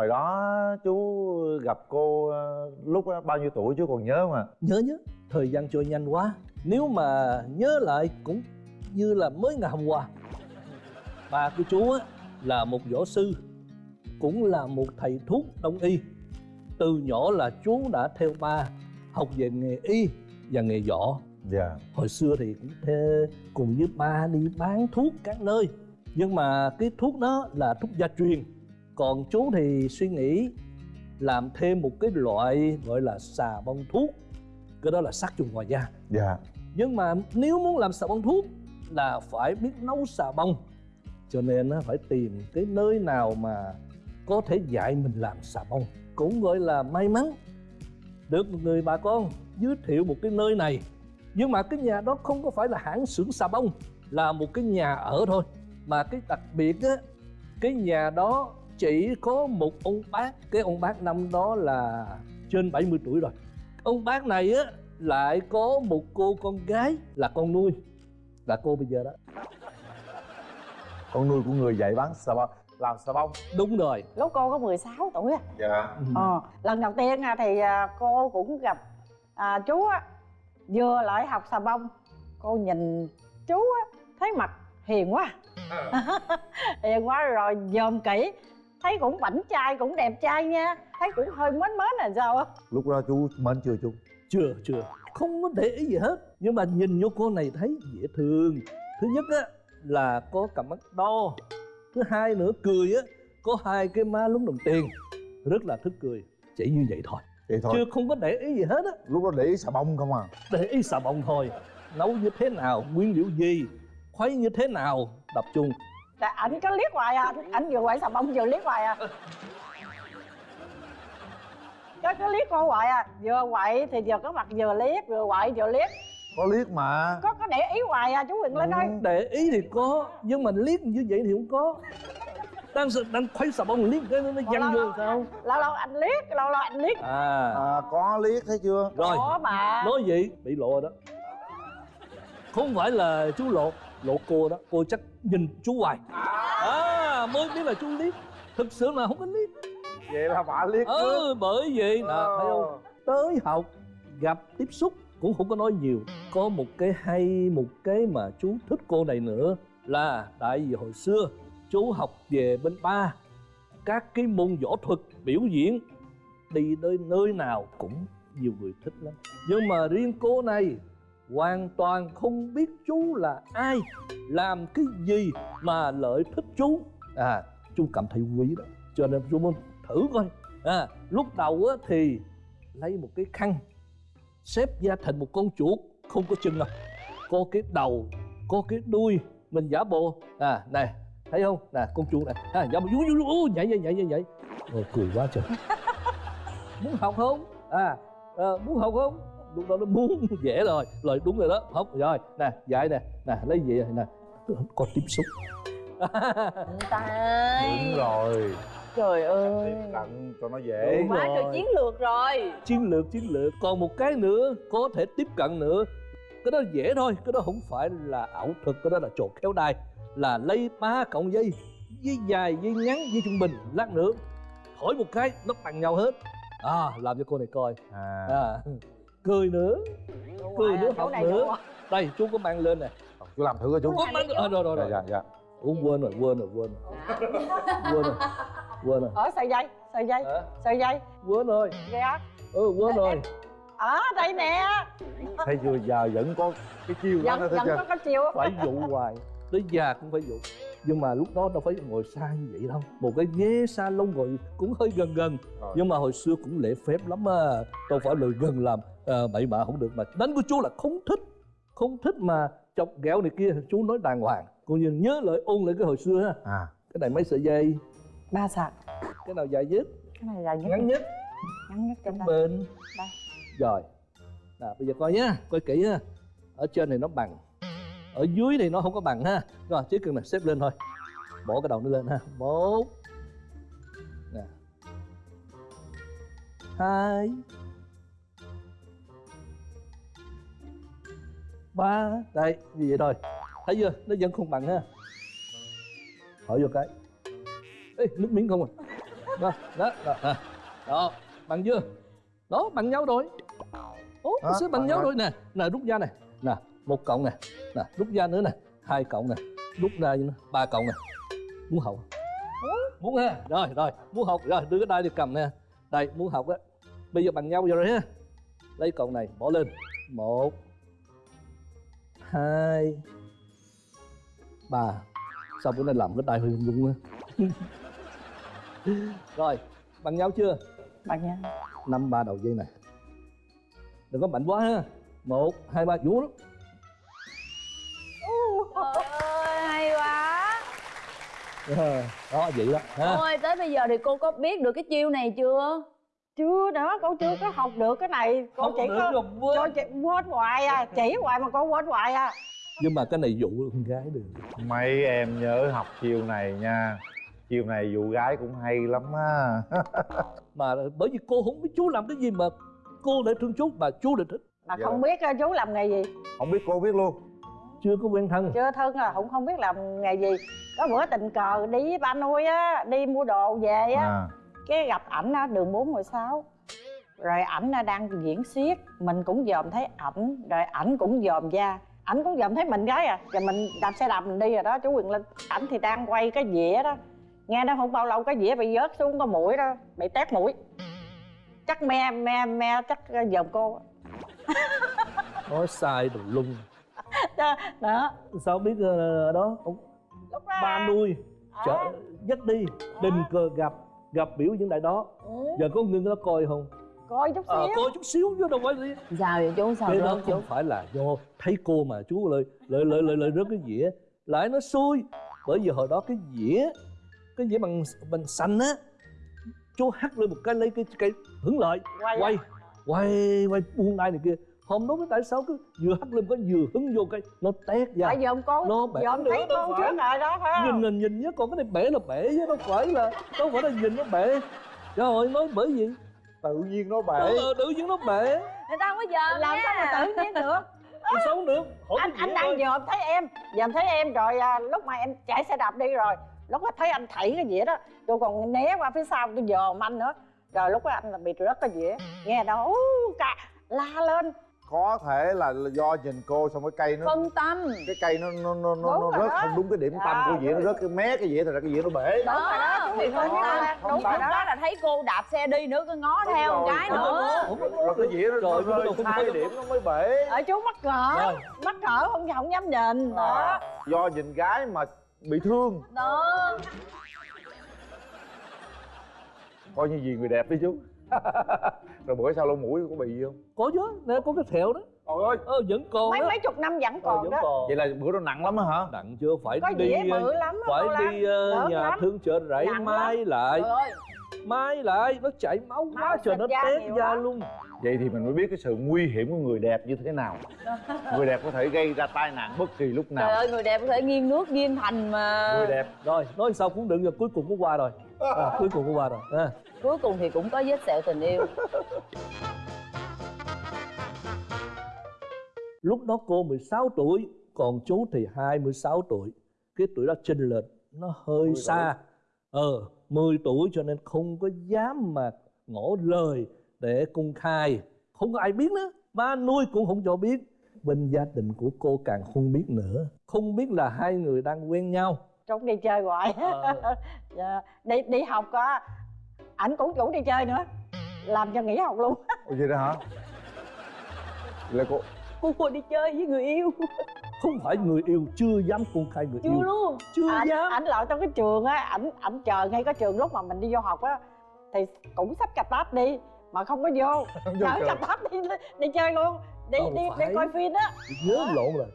hồi đó chú gặp cô ờ, lúc đó bao nhiêu tuổi chú còn nhớ không ạ? Nhớ nhớ. Thời gian trôi nhanh quá. Nếu mà nhớ lại cũng như là mới ngày hôm qua ba của chú á là một võ sư cũng là một thầy thuốc đông y. Từ nhỏ là chú đã theo ba học về nghề y và nghề võ. Dạ. Hồi xưa thì cũng thê cùng với ba đi bán thuốc các nơi. Nhưng mà cái thuốc đó là thuốc gia truyền còn chú thì suy nghĩ làm thêm một cái loại gọi là xà bông thuốc. Cái đó là sát trùng ngoài da. Dạ. Nhưng mà nếu muốn làm xà bông thuốc là phải biết nấu xà bông. Cho nên nó phải tìm cái nơi nào mà có thể dạy mình làm xà bông. Cũng gọi là may mắn. Được một người bà con giới thiệu một cái nơi này. Nhưng mà cái nhà đó không có phải là hãng xưởng xà bông là một cái nhà ở thôi. Mà cái đặc biệt á cái nhà đó chỉ có một ông bác. Cái ông bác năm đó là trên 70 tuổi rồi. Ông bác này á lại có một cô con gái là con nuôi. Là cô bây giờ đó. Con nuôi của người dạy bán xà bông làm xà bông. Đúng rồi. Lúc cô có 16 tuổi à dạ. Ờ, lần đầu tiên à, thì à, cô cũng gặp à, chú á vừa lại học xà bông. Cô nhìn chú á thấy mặt hiền quá. Hiền quá rồi dòm kỹ thấy cũng bảnh trai cũng đẹp trai nha. Thấy cũng hơi mến mến là sao á? Lúc đó chú mến chưa chú? Chưa chưa. Không có để ý gì hết. Nhưng mà nhìn vô cô này thấy dễ thương. Thứ nhất á là có cặp mắt to. Thứ hai nữa cười á có hai cái má lúng đồng tiền. Rất là thích cười. Chỉ như vậy thôi. Vậy thôi. Chưa không có để ý gì hết á. Lúc đó để ý xà bông không à? Để ý xà bông thôi. Nấu như thế nào nguyên liệu gì? Khuấy như thế nào? Tập trung Là ảnh có liếc hoài à ảnh vừa quậy xà bông vừa liếc hoài à. Có có liếc cô hoài à vừa quậy thì vừa có mặt vừa liếc vừa quậy vừa liếc. Có liếc mà. Có có để ý hoài à chú Quyền Linh ơi để ý thì có nhưng mà liếc như vậy thì không có. Đang đang khuấy xà bông liếc cái nó nó văng vô sao? lâu lâu anh liếc lâu lâu anh liếc. À. À, có liếc thấy chưa? Rồi. Có mà. Nói vậy bị lộ rồi đó. Không phải là chú lộ lộ cô đó cô chắc nhìn chú hoài. À mới biết là chú liếc thực sự là không có liếc vậy là bà liếc trước ừ bởi vậy nè thấy không? Tới học gặp tiếp xúc cũng không có nói nhiều. Có một cái hay một cái mà chú thích cô này nữa là tại vì hồi xưa chú học về bên ba. Các cái môn võ thuật biểu diễn đi tới nơi nào cũng nhiều người thích lắm. Nhưng mà riêng cô này hoàn toàn không biết chú là ai làm cái gì mà lợi thích chú. À chú cảm thấy quý đó. Cho nên chú muốn thử coi. À lúc đầu á thì lấy một cái khăn xếp da thành một con chuột không có chân đâu. Có cái đầu có cái đuôi mình giả bộ. À này thấy không? Nè con chuột này. À giả bộ vú vú nhảy nhảy nhảy nhảy nhảy. Cười quá trời. Muốn học không? À, à muốn học không lúc đó nó muốn dễ rồi. Rồi đúng rồi đó. Học rồi nè dạy nè. Nè lấy gì nè có tiếp xúc. Tay đúng rồi. Trời ơi. tiếp cận cho nó dễ. Đúng quá trời rồi. chiến lược rồi. Chiến lược chiến lược. Còn một cái nữa có thể tiếp cận nữa. Cái đó dễ thôi. Cái đó không phải là ảo thuật. Cái đó là trò khéo đai. Là lấy ba cộng dây dây dài dây ngắn dây trung bình lát nữa. Thổi một cái nó bằng nhau hết. À làm cho cô này coi. À, à cười nữa. Cười nữa chỗ học này nữa. chỗ đây chú có mang lên nè. Chú làm thử coi chú. Có mang à, rồi rồi dạ rồi. Dạ dạ Ủa, quên rồi quên rồi quên rồi. Quên rồi quên rồi. Ở sợi dây sợi dây Hả? sợi dây. Quên rồi. Dạ ừ quên rồi. Ở đây nè. Thấy chưa giờ vẫn có cái chiêu đó vẫn thấy vẫn có có chiều phải dụ hoài. Tới già cũng phải dụ nhưng mà lúc đó đâu phải ngồi xa như vậy đâu. Một cái ghế salon ngồi cũng hơi gần gần. Rồi. nhưng mà hồi xưa cũng lễ phép lắm à đâu phải lời gần làm à, bậy bạ không được mà đánh của chú là không thích. Không thích mà chọc ghẹo này kia chú nói đàng hoàng. Coi như nhớ lại ôn lại cái hồi xưa ha à. Cái này mấy sợi dây? Ba sợi. Cái nào dài nhất? Cái này dài nhất. Ngắn nhất. Ngắn nhất trong bên. Đây. rồi. Nè bây giờ coi nhá coi kỹ ha ở trên này nó bằng ở dưới này nó không có bằng ha. Rồi chỉ cần là xếp lên thôi. Bỏ cái đầu nó lên ha. Một. Nè. Hai. Ba. Đây như vậy thôi. Thấy chưa? Nó vẫn không bằng ha. Hỏi vô cái. Ê nước miếng không à. Đó đó đó, đó. đó. Bằng chưa? Đó bằng nhau rồi. Ủa, Đó, sẽ bằng nhau rồi. nè nè rút ra nè nè một cộng nè. Nè rút ra nữa nè. Hai cộng nè. Rút ra nữa ba cộng nè. Muốn học muốn. Ha. Rồi rồi. Muốn học. Rồi đưa cái đai đi cầm nè. Đây muốn học á. Bây giờ bằng nhau rồi ha. Lấy cộng này bỏ lên. Một hai ba. Sao bữa nay làm cái đai hơi rung á? Rồi bằng nhau chưa? Bằng nhau. Năm ba đầu dây này. Đừng có mạnh quá ha. Một hai ba. Vũ đó vậy đó ha. Ôi, tới bây giờ thì cô có biết được cái chiêu này chưa? chưa đó cô chưa có học được cái này. Cô không chỉ có quên. cô chỉ quên hoài à chỉ hoài mà cô quên hoài à. Nhưng mà cái này dụ con gái được. Mấy em nhớ học chiều này nha. Chiều này dụ gái cũng hay lắm á. Mà bởi vì cô không biết chú làm cái gì mà cô lại thương chú mà chú lại thích. Mà Dạ. không biết chú làm nghề gì? Không biết cô biết luôn chưa có quen thân. Chưa thân là cũng không biết làm nghề gì. Có bữa tình cờ đi với ba nuôi á đi mua đồ về á. À. Cái gặp ảnh á đường 416 rồi ảnh đang diễn xiết mình cũng dòm thấy ảnh rồi ảnh cũng dòm ra ảnh cũng dòm thấy mình gái à rồi mình đạp xe đạp mình đi rồi đó chú quyền linh. Ảnh thì đang quay cái dĩa đó. Nghe nó không bao lâu cái dĩa bị vớt xuống có mũi đó bị tét mũi. Chắc me me me chắc dòm cô nói sai đồ lung đó, sao biết ờ, đó? Ông lúc đó ba nuôi chở À. dắt đi tình cờ gặp gặp biểu diễn đại đó. Ừ, giờ có ngưng nó coi không? Coi chút ờ xíu. coi chút xíu chứ đâu phải đi Sao vậy chú? Sao cái đó chú? không phải là do thấy cô mà chú lợi lợi lợi lợi, lợi rớt cái dĩa. Lại nó xui? Bởi vì hồi đó cái dĩa cái dĩa bằng bằng xanh á chú hắt lên một cái lấy cái cái hưởng lợi. Quay quay quay quay buông đai này kia không đúng tại sao cứ vừa hắt lên có vừa hứng vô cái nó tét ra. Tại dòm cô Nó bể dòm nữa thấy phải. trước rồi đó phải không? nhìn nhìn nhìn nhớ còn cái này bể là bể chứ đâu phải là đâu phải là nhìn nó bể trời ơi nói bởi gì tự nhiên nó bể ờ, tự nhiên nó bể Người ta không có giờ làm sao mà tự nhiên được? Sao không được hỏi anh anh đang dòm thấy em dòm thấy em rồi à, lúc mà em chạy xe đạp đi rồi lúc đó thấy anh thảy cái dĩa đó tôi còn né qua phía sau tôi dòm anh nữa. Rồi lúc đó anh là bị rớt cái dĩa nghe đâu cả la lên có thể là do nhìn cô xong cái cây nó Phân tâm. cái cây nó nó nó nó, Đúng nó rớt đó. không đúng cái điểm tâm À, của dĩa nó rớt cái mé cái dĩa thì ra cái dĩa nó bể. Đúng rồi đó, chú thì phân tâm. đúng Lúc rồi đó đó. là thấy cô đạp xe đi nữa cứ ngó Đúng theo một cái nữa. Rồi. Cái dĩa nó rơi không có- sai điểm nó mới bể. Ở chú mắc cỡ mắc cỡ không không dám nhìn. Đó do nhìn gái mà bị thương. Đó coi như gì người đẹp đi chú rồi bữa sau lông mũi có bị gì không? Có chứ nè có cái thẹo đó. Trời ơi. Ờ vẫn còn mấy đó. mấy chục năm vẫn ờ, còn vẫn đó. còn. Vậy là bữa đó nặng lắm á hả? Nặng chưa phải có đi ờ, bự lắm phải đi ờ, Lớn nhà lắm. thương chợ rẫy mai lại. Trời ơi. Mai lại nó chảy máu quá trời nó ra tét da lắm. luôn. Vậy thì mình mới biết cái sự nguy hiểm của người đẹp như thế nào. Người đẹp có thể gây ra tai nạn bất kỳ lúc Trời nào. ơi người đẹp có thể nghiêng nước nghiêng thành mà. Người đẹp. Rồi nói sao cũng đừng rồi cuối cùng cũng qua rồi à, cuối cùng cũng qua rồi. À. Cuối cùng thì cũng có vết sẹo tình yêu. Lúc đó cô 16 tuổi còn chú thì 26 tuổi. Cái tuổi đó chênh lệch nó hơi xa. ờ 10 tuổi cho nên không có dám mà ngỏ lời để công khai. Không có ai biết nữa. Ba nuôi cũng không cho biết. Bên gia đình của cô càng không biết nữa. Không biết là hai người đang quen nhau trốn đi chơi hoài. Ờ. Dạ, đi đi học á ảnh cũng chủ đi chơi nữa. Làm cho nghỉ học luôn. Ủa vậy đó hả? Là cô Cô đi chơi với người yêu. Không phải người yêu chưa dám công khai người Chưa yêu. luôn. Chưa ảnh dám. ảnh lợi trong cái trường á ảnh ảnh chờ ngay cái trường lúc mà mình đi vô học á thì cũng xách cà táp đi mà không có vô. Chở cà táp đi đi chơi luôn. Đi Đâu đi phải. đi coi phim á. Nhớ lộn rồi.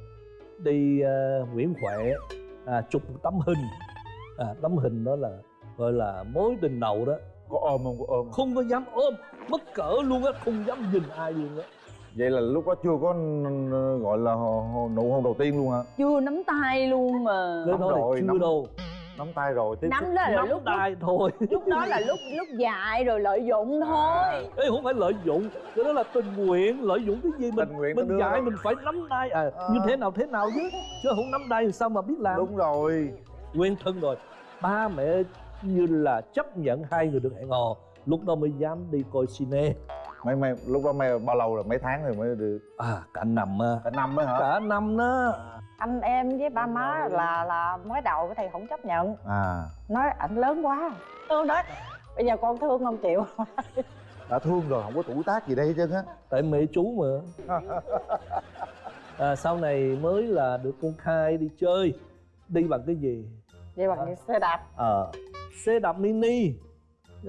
Đi ờ, Nguyễn Huệ à, chụp một tấm hình. À, tấm hình đó là gọi là mối tình đầu đó. Có ôm không? Có ôm không? có dám ôm mất cỡ luôn á không dám nhìn ai luôn á. Vậy là lúc đó chưa có n- gọi là nụ hôn đầu tiên luôn hả? Chưa nắm tay luôn mà. Nắm đó là chưa nắm- đâu nắm tay rồi tiếp Nắm đó là nắm lúc đai thôi. lúc đó là lúc lúc dài rồi lợi dụng thôi. Ê, không phải lợi dụng cái đó là tình nguyện. Lợi dụng cái gì mình Tình nguyện mình ra. mình phải nắm đai à, À. như thế nào thế nào chứ? Chứ không nắm đai thì sao mà biết làm? Đúng rồi. Quen thân rồi. Ba mẹ như là chấp nhận hai người được hẹn hò. Lúc đó mới dám đi coi cine. Mấy mấy lúc đó mấy bao lâu rồi? Mấy tháng rồi mới được? À cả năm à. cả năm mới hả? Cả năm đó anh em với ba má là là mới đầu thì không chấp nhận. À. Nói ảnh lớn quá. Tôi nói bây giờ con thương không chịu đã thương rồi không có tuổi tác gì đây hết trơn á. Tại mẹ chú mà. À, sau này mới là được con khai đi chơi. Đi bằng cái gì? Vậy bằng cái xe đạp. Ờ xe đạp mini.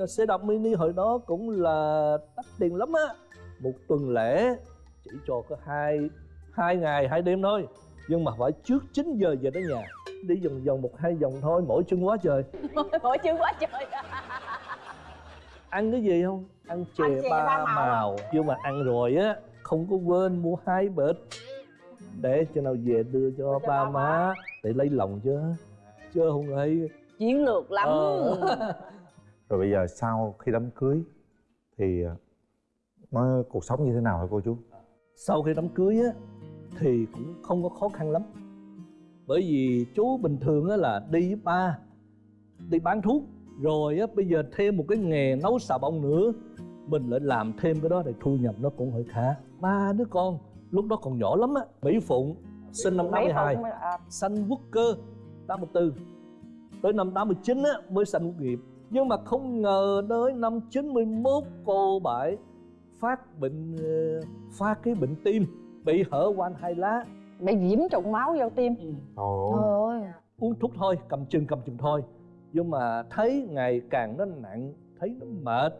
Xe đạp mini hồi đó cũng là đắt tiền lắm á. Một tuần lễ chỉ cho có hai hai ngày hai đêm thôi nhưng mà phải trước 9 giờ về tới nhà. Đi vòng vòng một hai vòng thôi mỗi chân quá trời. Mỗi chữ quá trời. Ăn cái gì không? Ăn chè, Ăn chè ba, ba màu. màu. Nhưng mà ăn rồi á không có quên mua hai bịch. Để cho nào về đưa cho cho ba ba má. để lấy lòng chứ. Chứ không ấy chiến lược lắm. Ờ. rồi bây giờ sau khi đám cưới thì ờ, nó cuộc sống như thế nào hả cô chú? Sau khi đám cưới á thì cũng không có khó khăn lắm. Bởi vì chú bình thường là đi với ba đi bán thuốc rồi á bây giờ thêm một cái nghề nấu xà bông nữa mình lại làm thêm cái đó thì thu nhập nó cũng hơi khá. Ba đứa con lúc đó còn nhỏ lắm á mỹ phụng sinh năm Mấy 82 phụng à, sanh quốc cơ 84 tới năm 89 á mới sanh quốc nghiệp. Nhưng mà không ngờ tới năm 91 cô bảy phát bệnh ờ, phát cái bệnh tim bị hở van hai lá. Bị nhiễm trùng máu vô tim. Trời trời ơi. Uống thuốc thôi cầm chừng cầm chừng thôi. Nhưng mà thấy ngày càng nó nặng thấy nó mệt.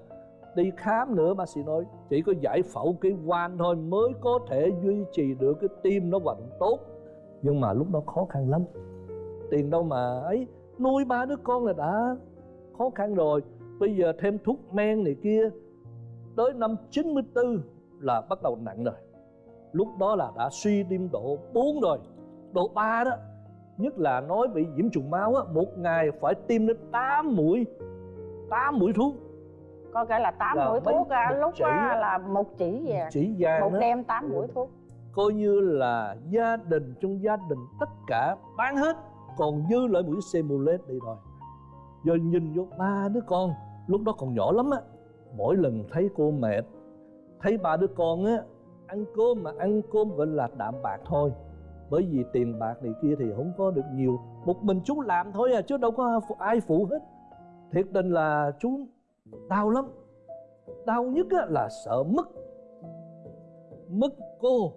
Đi khám nữa bác sĩ nói chỉ có giải phẫu cái van thôi mới có thể duy trì được cái tim nó hoạt động tốt. Nhưng mà lúc đó khó khăn lắm. Tiền đâu mà ấy nuôi ba đứa con là đã khó khăn rồi. Bây giờ thêm thuốc men này kia tới năm 94 là bắt đầu nặng rồi lúc đó là đã suy tim độ 4 rồi. Độ 3 đó nhất là nói bị nhiễm trùng máu á một ngày phải tiêm đến 8 mũi 8 mũi thuốc. Có cái là tám Là mũi thuốc à, một lúc chỉ á là một chỉ về. chỉ vàng một đêm tám mũi thuốc. Coi như là gia đình trong gia đình tất cả bán hết. Còn dư lại mũi Semulet đi rồi. Giờ nhìn vô ba đứa con lúc đó còn nhỏ lắm á mỗi lần thấy cô mệt thấy ba đứa con á ăn cơm mà ăn cơm gọi là đạm bạc thôi. Bởi vì tiền bạc này kia thì không có được nhiều. Một mình chú làm thôi à chứ đâu có ai phụ hết. Thiệt tình là chú đau lắm. Đau nhất là sợ mất. Mất cô.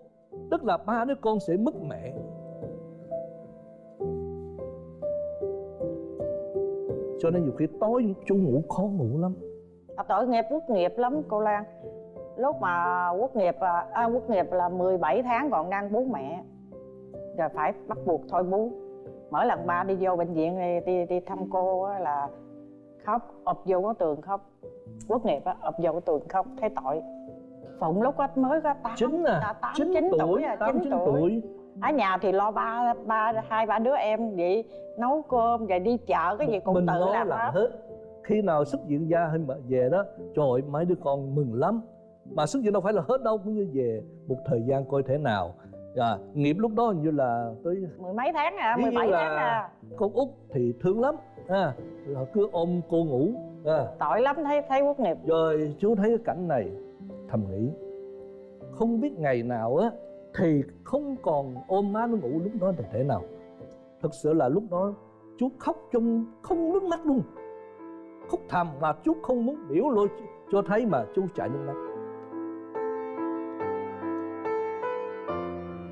Tức là ba đứa con sẽ mất mẹ. Cho nên nhiều khi tối chú ngủ khó ngủ lắm. À, tội nghiệp quốc nghiệp lắm cô Lan lúc mà quốc nghiệp à, à, quốc nghiệp là 17 tháng còn đang bú mẹ. Rồi phải bắt buộc thôi bú. Mỗi lần ba đi vô bệnh viện đi đi, đi thăm cô á là khóc ụp vô cái tường khóc. Quốc nghiệp á ụp vô cái tường khóc thấy tội. Phụng lúc đó mới có tám chín à chín tuổi tuổi à, tám chín tuổi. tuổi. Ở nhà thì lo ba ba hai ba đứa em vậy nấu cơm rồi đi chợ cái gì cũng mình tự làm làm hết. khi nào xuất viện ra hay mà về đó trời ơi mấy đứa con mừng lắm mà xuất viện đâu phải là hết đâu cũng như về một thời gian coi thế nào. À, nghiệp lúc đó hình như là tới mười mấy tháng à mười bảy tháng à. con út thì thương lắm. À, là cứ ôm cô ngủ. À. tội lắm thấy thấy quốc nghiệp. Rồi chú thấy cái cảnh này thầm nghĩ không biết ngày nào á thì không còn ôm má nó ngủ lúc đó là thế nào. Thực sự là lúc đó chú khóc trong không nước mắt luôn. Khóc thầm mà chú không muốn biểu lộ cho thấy mà chú chảy nước mắt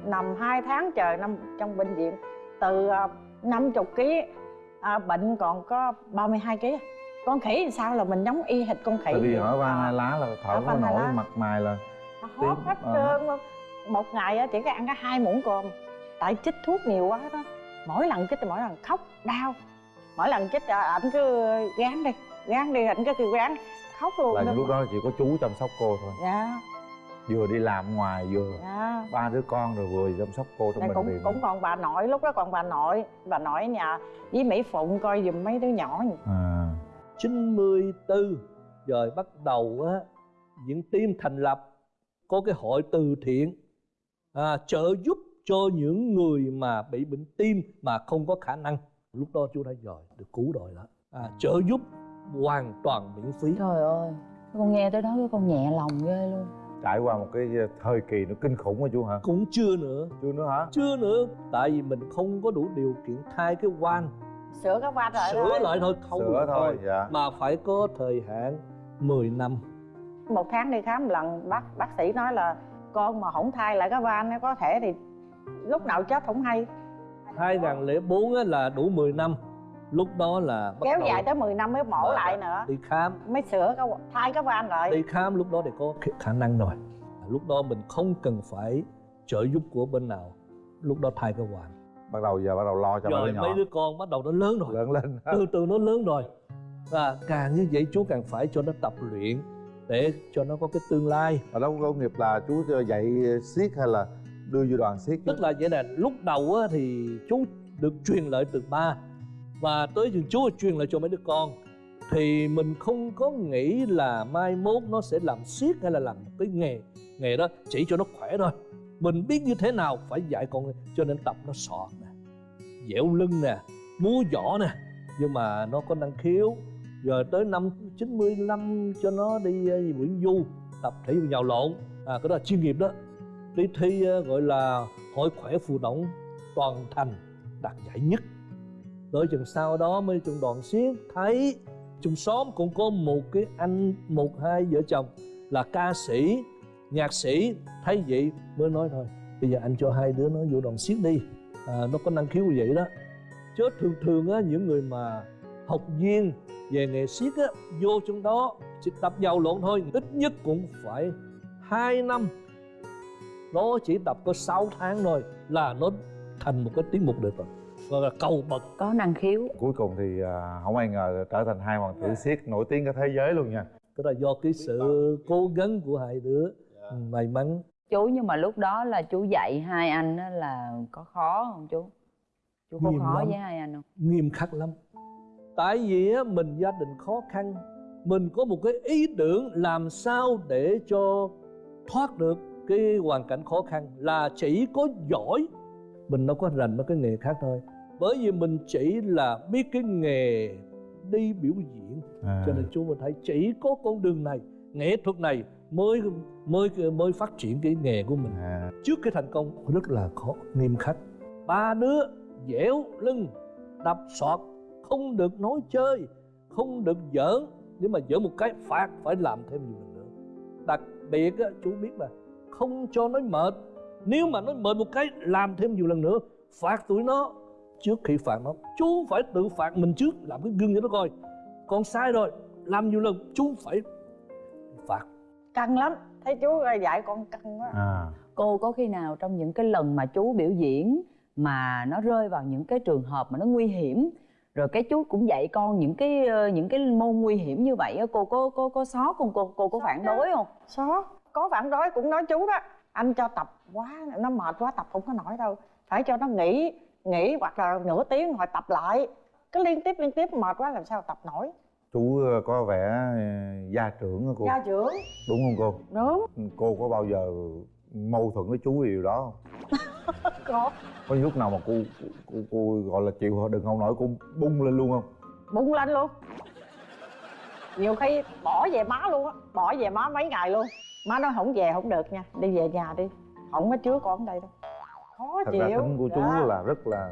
nằm hai tháng trời nằm trong bệnh viện từ à, năm chục ký à, bệnh còn có 32 ký. Con khỉ sao là mình giống y hệt con khỉ? Tại vì hỏi van À, hai lá là thở Ở hai nổi lá. mặt mày là hót hết Ờ. trơn luôn. Một ngày chỉ có ăn có hai muỗng cơm. Tại chích thuốc nhiều quá đó. Mỗi lần chích thì mỗi lần khóc đau. Mỗi lần chích à, ảnh cứ gán đi gán đi ảnh cứ kêu gán khóc luôn là đó. lúc đó chỉ có chú chăm sóc cô thôi. Dạ. Vừa đi làm ngoài vừa dạ ba đứa con rồi vừa chăm sóc cô trong Này bệnh cũng viện cũng còn bà nội lúc đó còn bà nội bà nội nhà với Mỹ Phụng coi giùm mấy đứa nhỏ à. 94 rồi bắt đầu á những team thành lập có cái hội từ thiện à, trợ giúp cho những người mà bị bệnh tim mà không có khả năng. Lúc đó chú đã rồi được cứu rồi đó. À, trợ giúp hoàn toàn miễn phí. Trời ơi con nghe tới đó cái con nhẹ lòng ghê luôn trải qua một cái thời kỳ nó kinh khủng hả chú hả? Cũng chưa nữa. Chưa nữa hả? Chưa nữa. Tại vì mình không có đủ điều kiện thay cái van. Sửa cái van lại sửa thôi. lại thôi không sửa được thôi dạ. Mà phải có thời hạn 10 năm. Một tháng đi khám một lần bác bác sĩ nói là con mà không thay lại cái van nó có thể thì lúc nào chết không hay. 2004 á là đủ 10 năm lúc đó là bắt kéo dài tới 10 năm mới mổ lại nữa. đi khám. Mới sửa cái thay cái van lại. Đi khám lúc đó thì có khả- năng rồi. Lúc đó mình không cần phải trợ giúp của bên nào. Lúc đó thay cái hoàn bắt đầu giờ bắt đầu lo cho mấy rồi mấy nhỏ. đứa con bắt đầu nó lớn rồi. Lớn lên. Từ từ nó lớn rồi. Và càng như vậy chú càng phải cho nó tập luyện để cho nó có cái tương lai. Ở đó có nghiệp là chú dạy siết hay là đưa vô đoàn siết tức là vậy nè lúc đầu á, thì chú được truyền lại từ ba và tới chừng Chúa truyền lại cho mấy đứa con. Thì mình không có nghĩ là mai mốt nó sẽ làm siết hay là làm cái nghề nghề đó chỉ cho nó khỏe thôi. Mình biết như thế nào phải dạy con cho nên tập nó sọt nè, dẻo lưng nè, múa võ nè. Nhưng mà nó có năng khiếu. Giờ tới năm 95 cho nó đi ờ, Nguyễn Du, tập thể dục nhào lộn. À cái đó là chuyên nghiệp đó. Đi thi ờ, gọi là hội khỏe phù động toàn thành, đạt giải nhất tới chừng sau đó mới trong đoàn xiết thấy trong xóm cũng có một cái anh một hai vợ chồng là ca sĩ nhạc sĩ. Thấy vậy mới nói thôi bây giờ anh cho hai đứa nó vô đoàn xiết đi. À, nó có năng khiếu như vậy đó. Chứ thường thường á những người mà học viên về nghề siết á vô trong đó chỉ tập giàu lộn thôi. Ít nhất cũng phải 2 năm. Nó chỉ tập có 6 tháng thôi là nó thành một cái tiết mục được rồi gọi là cầu bậc. Có năng khiếu. Cuối cùng thì à, không ai ngờ trở thành hai hoàng tử siết nổi tiếng cả thế giới luôn nha. Đó là do cái sự cố gắng của hai đứa may mắn. Chú nhưng mà lúc đó là chú dạy hai anh á là có khó không chú? Chú có Nghiêm khó lắm. với hai anh không? Nghiêm khắc lắm. Tại vì á, mình gia đình khó khăn mình có một cái ý tưởng làm sao để cho thoát được cái hoàn cảnh khó khăn là chỉ có giỏi. Mình đâu có rành mấy cái nghề khác thôi bởi vì mình chỉ là biết cái nghề đi biểu diễn. À. cho nên chú mình thấy chỉ có con đường này nghệ thuật này mới mới mới phát triển cái nghề của mình. À. trước cái thành công rất là khó nghiêm khắc. ba đứa dẻo lưng đập sọt không được nói chơi không được giỡn. Nếu mà giỡn một cái phạt phải làm thêm nhiều lần nữa. Đặc biệt á, chú biết là không cho nói mệt. Nếu mà nói mệt một cái làm thêm nhiều lần nữa phạt tụi nó trước khi phạt nó. Chú phải tự phạt mình trước làm cái gương cho nó coi. Con sai rồi làm nhiều lần chú phải phạt. Căng lắm. Thấy chú dạy con căng quá. À. cô có khi nào trong những cái lần mà chú biểu diễn mà nó rơi vào những cái trường hợp mà nó nguy hiểm rồi cái chú cũng dạy con những cái ờ, những cái môn nguy hiểm như vậy á cô có có có xót không? Cô cô có phản đối không? Xó có phản đối cũng nói chú đó anh cho tập quá nó mệt quá tập không có nổi đâu. Phải cho nó nghỉ nghỉ hoặc là nửa tiếng rồi tập lại. Cứ liên tiếp liên tiếp mệt quá làm sao tập nổi? Chú ờ, có vẻ ờ, gia trưởng á cô. Gia trưởng? Đúng không cô? Đúng. Cô có bao giờ mâu thuẫn với chú điều đó không? Có. Có những lúc nào mà cô cô, cô gọi là chịu đừng không nổi cô bung lên luôn không? Bung lên luôn. Nhiều khi bỏ về má luôn á bỏ về má mấy ngày luôn. Má nói không về không được nha đi về nhà đi. Không có chứa con ở đây đâu thật chịu. ra tính của chú Dạ. là rất là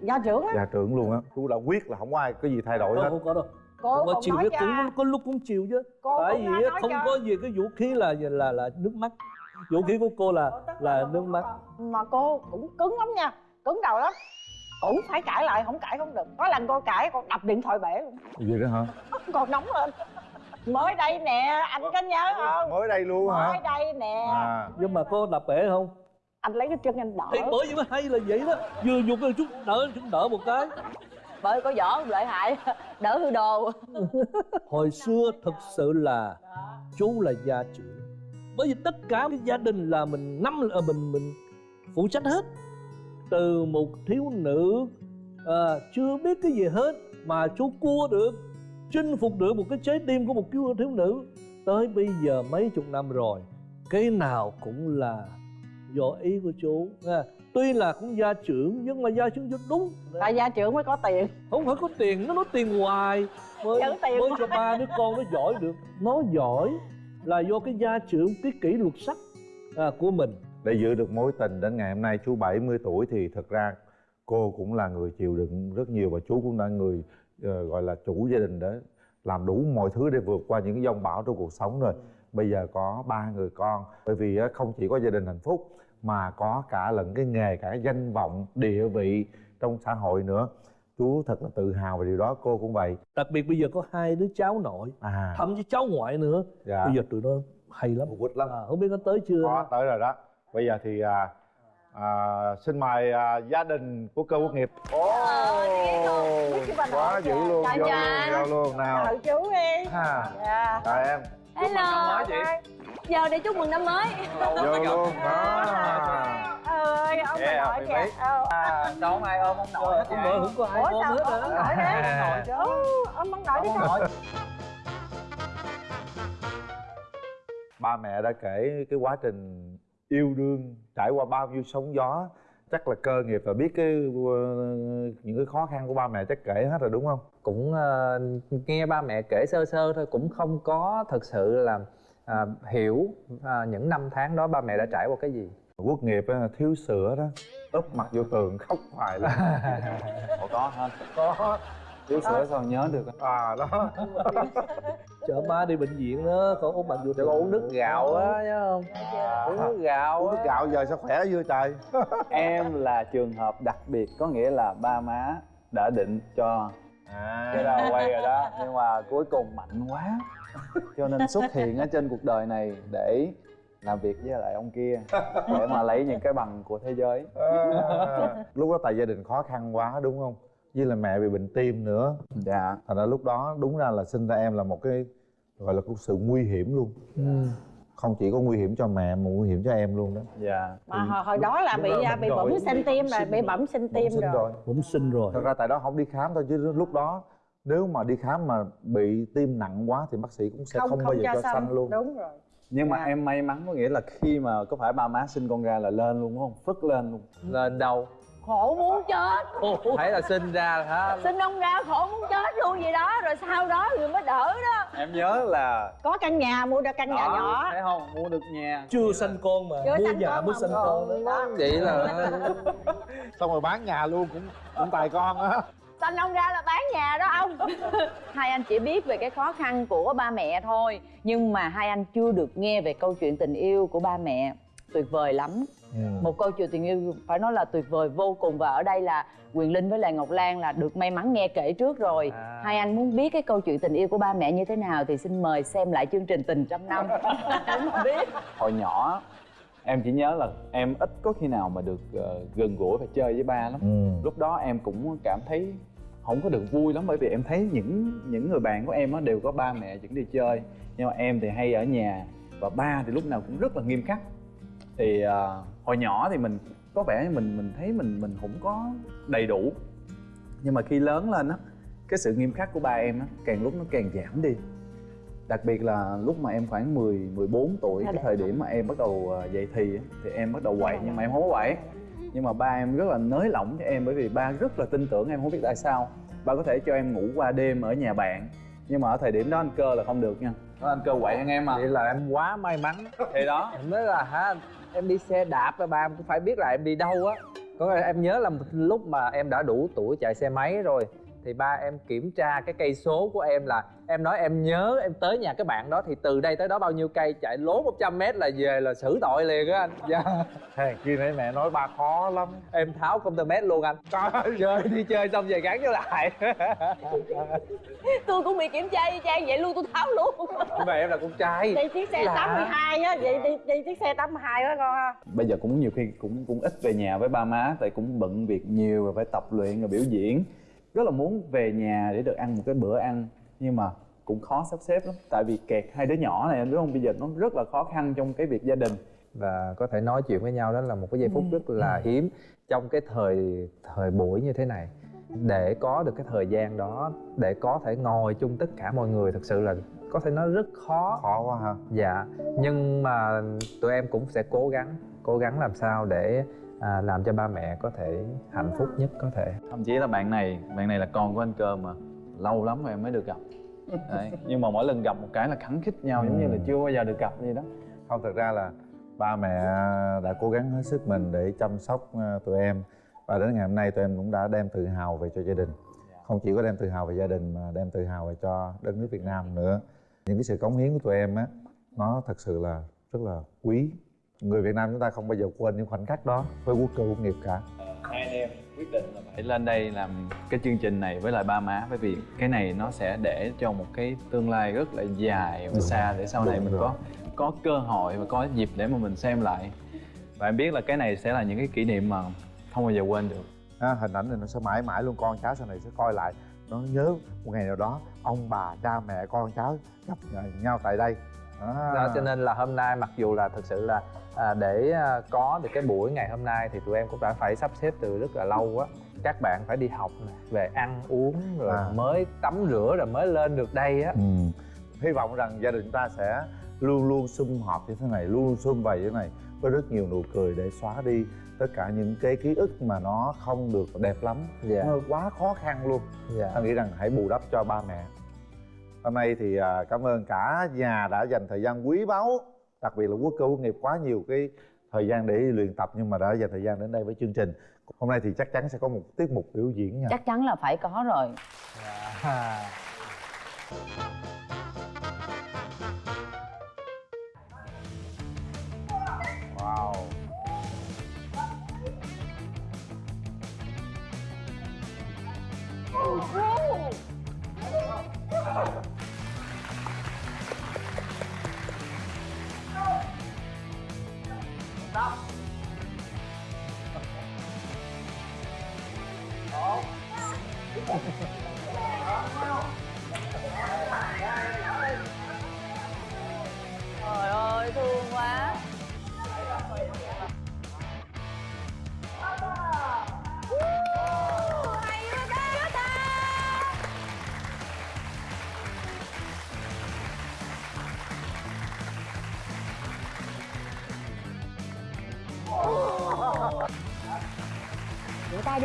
gia trưởng á. gia trưởng luôn á. Chú đã quyết là không có ai cái gì thay đổi đâu hết. không có đâu. Cô không có còn chiều cho cũng có lúc cũng chiều chứ. Cô tại vì không cho. có gì cái vũ khí là là là nước mắt. Vũ khí của cô là là nước mắt. Mà cô cũng cứng lắm nha. Cứng đầu lắm. Cũng phải cãi lại không cãi không được. Có lần cô cãi con đập điện thoại bể luôn. Vậy đó hả? Còn nóng lên. Mới đây nè anh có nhớ không? mới đây luôn mới hả đây nè. À. Nhưng mà cô đập bể không anh lấy cái chân anh đỡ. Thì bởi vì mới hay là vậy đó. Vừa dục cái chút đỡ chút đỡ một cái. Bởi có võ lợi hại đỡ hư đồ. Hồi xưa thực sự là chú là gia trưởng. Bởi vì tất cả cái gia đình là mình năm là mình mình phụ trách hết. Từ một thiếu nữ à, chưa biết cái gì hết mà chú cua được chinh phục được một cái trái tim của một thiếu nữ. Tới bây giờ mấy chục năm rồi cái nào cũng là do ý của chú ha. tuy là cũng gia trưởng nhưng mà gia trưởng cho đúng. Tại gia trưởng mới có tiền. Không phải có tiền nó nói tiền hoài. Mới, tiền mới hoài. cho ba đứa con nó giỏi được. Nó giỏi là do cái gia trưởng cái kỷ luật sắc à, của mình. Để giữ được mối tình đến ngày hôm nay chú 70 tuổi thì thật ra cô cũng là người chịu đựng rất nhiều và chú cũng là người ờ, gọi là chủ gia đình đó làm đủ mọi thứ để vượt qua những cái dông bão trong cuộc sống rồi. Bây giờ có ba người con bởi vì á, không chỉ có gia đình hạnh phúc mà có cả lẫn cái nghề cả cái danh vọng địa vị trong xã hội nữa. Chú thật là tự hào về điều đó cô cũng vậy. Đặc biệt bây giờ có hai đứa cháu nội à. thậm chí cháu ngoại nữa. Dạ. Bây giờ tụi nó hay lắm. Quýt lắm. À, không biết nó tới chưa? Có tới rồi đó. Bây giờ thì à, à, xin mời à, gia đình của cơ quốc nghiệp. Chứ bà quá dữ luôn Dạ, vô dạ. luôn vô luôn nào. Chào chú đi ha dạ. chào em. Hello, giờ để chúc mừng năm mới. Vô luôn đó. Ơi ông Yeah, nội kìa sao không ai ôm ông nội vậy? ngờ không có ai ôm hết ông hả nội đấy Nội chứ. Ông ông nội đi Ông nội. ba mẹ đã kể cái quá trình yêu đương trải qua bao nhiêu sóng gió. Chắc là cơ nghiệp và biết cái ờ, những cái khó khăn của ba mẹ chắc kể hết rồi đúng không? Cũng ờ, nghe ba mẹ kể sơ sơ thôi cũng không có thực sự là à, hiểu à, những năm tháng đó ba mẹ đã trải qua cái gì? Quốc nghiệp á, thiếu sữa đó. Úp mặt vô tường khóc hoài Ủa có hả? Có. Thiếu sữa sao nhớ được à đó. Chở má đi bệnh viện đó con ốm bệnh vô để uống nước gạo á nhớ không? Uống nước gạo uống nước gạo giờ sao khỏe chưa trời? Em là trường hợp đặc biệt có nghĩa là ba má đã định cho cái đầu quay rồi đó. Nhưng mà cuối cùng mạnh quá cho nên xuất hiện ở trên cuộc đời này để làm việc với lại ông kia để mà lấy những cái bằng của thế giới. À, lúc đó tại gia đình khó khăn quá đúng không? Với là mẹ bị bệnh tim nữa. Dạ. Thành ra lúc đó đúng ra là sinh ra em là một cái gọi là một sự nguy hiểm luôn. Ừ. không chỉ có nguy hiểm cho mẹ mà nguy hiểm cho em luôn đó. Dạ. Mà hồi, hồi đó là lúc bị đó à, bị bẩm sinh tim rồi bị bẩm sinh tim rồi. Bẩm sinh rồi. Thật ra tại đó không đi khám thôi chứ lúc đó nếu mà đi khám mà bị tim nặng quá thì bác sĩ cũng sẽ không, bao giờ cho sanh luôn. Đúng rồi. Nhưng mà Dạ. em may mắn có nghĩa là khi mà có phải ba má sinh con ra là lên luôn đúng không? Phất lên luôn. Lên đâu? Khổ muốn chết. Thấy là sinh ra là hả? Sinh ông ra khổ muốn chết luôn vậy đó Rồi sau đó người mới đỡ đó. Em nhớ là có căn nhà mua được căn nhà đó, nhỏ. thấy không? Mua được nhà. Chưa sanh con mà Chưa mua nhà mới sanh mua. con Đó. vậy là xong rồi bán nhà luôn cũng cũng tài con á Sinh ông ra là bán nhà đó ông? Hai anh chỉ biết về cái khó khăn của ba mẹ thôi. Nhưng mà hai anh chưa được nghe về câu chuyện tình yêu của ba mẹ. Tuyệt vời lắm. Ừ. một câu chuyện tình yêu phải nói là tuyệt vời vô cùng. Và ở đây là quyền linh với lại ngọc lan là được may mắn nghe kể trước rồi. À. hai anh muốn biết cái câu chuyện tình yêu của ba mẹ như thế nào thì xin mời xem lại chương trình tình trăm năm. Biết. Hồi nhỏ em chỉ nhớ là em ít có khi nào mà được ờ, gần gũi và chơi với ba lắm. Ừ. lúc đó em cũng cảm thấy không có được vui lắm bởi vì em thấy những những người bạn của em á đều có ba mẹ dẫn đi chơi nhưng mà em thì hay ở nhà và ba thì lúc nào cũng rất là nghiêm khắc. Thì ờ, hồi nhỏ thì mình có vẻ mình mình thấy mình mình không có đầy đủ. Nhưng mà khi lớn lên á cái sự nghiêm khắc của ba em á càng lúc nó càng giảm đi đặc biệt là lúc mà em khoảng 10 14 tuổi cái thời điểm mà em bắt đầu ờ, dậy thì thì em bắt đầu quậy nhưng mà em không có quậy. Nhưng mà ba em rất là nới lỏng cho em bởi vì ba rất là tin tưởng em không biết tại sao. Ba có thể cho em ngủ qua đêm ở nhà bạn. Nhưng mà ở thời điểm đó anh cơ là không được nha. Đó anh cơ quậy anh em mà vậy là em quá may mắn. Thì đó. Em nói là hả em đi xe đạp và ba em cũng phải biết là em đi đâu á. Có em nhớ là một lúc mà em đã đủ tuổi chạy xe máy rồi thì ba em kiểm tra cái cây số của em là em nói em nhớ em tới nhà cái bạn đó thì từ đây tới đó bao nhiêu cây chạy lố 100 mét là về là xử tội liền á anh. Dạ. Hèn chi nãy mẹ nói ba khó lắm. Em tháo công tơ mét luôn anh chơi đi chơi xong về gắn vô lại. Tôi cũng bị kiểm tra y chang vậy luôn tôi tháo luôn. Nhưng mà em là con trai. Đi chiếc xe Lạ. 82 á vậy đi, đi chiếc xe 82 á con ha. Bây giờ cũng nhiều khi cũng cũng ít về nhà với ba má tại cũng bận việc nhiều rồi phải tập luyện rồi biểu diễn rất là muốn về nhà để được ăn một cái bữa ăn nhưng mà cũng khó sắp xếp lắm. Tại vì kẹt hai đứa nhỏ này anh biết không? Bây giờ nó rất là khó khăn trong cái việc gia đình. Và có thể nói chuyện với nhau đó là một cái giây phút rất là hiếm trong cái thời thời buổi như thế này. Để có được cái thời gian đó để có thể ngồi chung tất cả mọi người thực sự là có thể nói rất khó. Khó quá ha. Dạ nhưng mà tụi em cũng sẽ cố gắng cố gắng làm sao để à, làm cho ba mẹ có thể hạnh phúc nhất có thể. Thậm chí là bạn này bạn này là con của anh cơ mà. Lâu lắm rồi em mới được gặp. Đấy. nhưng mà mỗi lần gặp một cái là khắng khích nhau giống như là chưa bao giờ được gặp gì đó. Không thật ra là ba mẹ đã cố gắng hết sức mình để chăm sóc ờ, tụi em. Và đến ngày hôm nay tụi em cũng đã đem tự hào về cho gia đình. Không chỉ có đem tự hào về gia đình mà đem tự hào về cho đất nước Việt Nam nữa. Những cái sự cống hiến của tụi em á nó thật sự là rất là quý người Việt Nam chúng ta không bao giờ quên những khoảnh khắc đó với quốc cơ quốc nghiệp cả. Hai anh em quyết định là phải lên đây làm cái chương trình này với lại ba má bởi vì cái này nó sẽ để cho một cái tương lai rất là dài và xa để sau này mình rồi. có có cơ hội và có dịp để mà mình xem lại. Và em biết là cái này sẽ là những cái kỷ niệm mà không bao giờ quên được. À, hình ảnh này nó sẽ mãi mãi luôn. Con cháu sau này sẽ coi lại. Nó nhớ một ngày nào đó ông bà cha mẹ con cháu gặp nhau tại đây đó. đó cho nên là hôm nay mặc dù là thực sự là à, để à, có được cái buổi ngày hôm nay thì tụi em cũng đã phải sắp xếp từ rất là lâu á. Các bạn phải đi học về ăn uống rồi À. mới tắm rửa rồi mới lên được đây á. Ừ. hy vọng rằng gia đình chúng ta sẽ luôn luôn sum họp như thế này luôn luôn sum vầy như thế này với rất nhiều nụ cười để xóa đi tất cả những cái ký ức mà nó không được đẹp lắm. Dạ. Nó quá khó khăn luôn. Dạ. Anh nghĩ rằng hãy bù đắp cho ba mẹ hôm nay thì à, cảm ơn cả nhà đã dành thời gian quý báu đặc biệt là quốc cơ quốc nghiệp quá nhiều cái thời gian để luyện tập nhưng mà đã dành thời gian đến đây với chương trình. Hôm nay thì chắc chắn sẽ có một tiết mục biểu diễn nha. Chắc chắn là phải có rồi. À.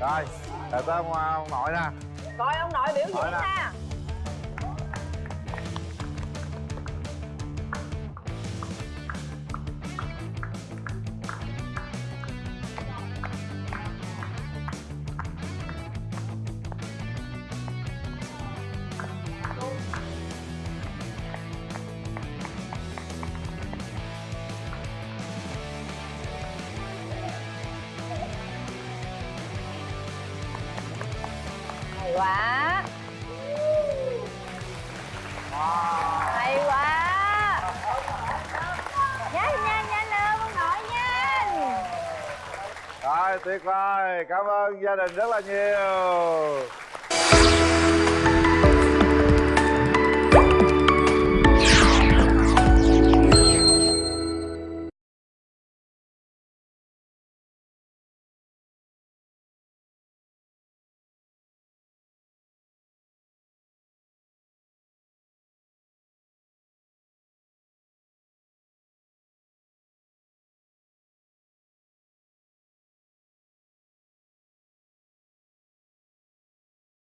rồi để tới ông, ông nội nè coi ông nội biểu diễn nè. Quá. Hay quá. Nhanh nhanh nhanh lên con nội nhanh. Rồi, tuyệt vời. Cảm ơn gia đình rất là nhiều.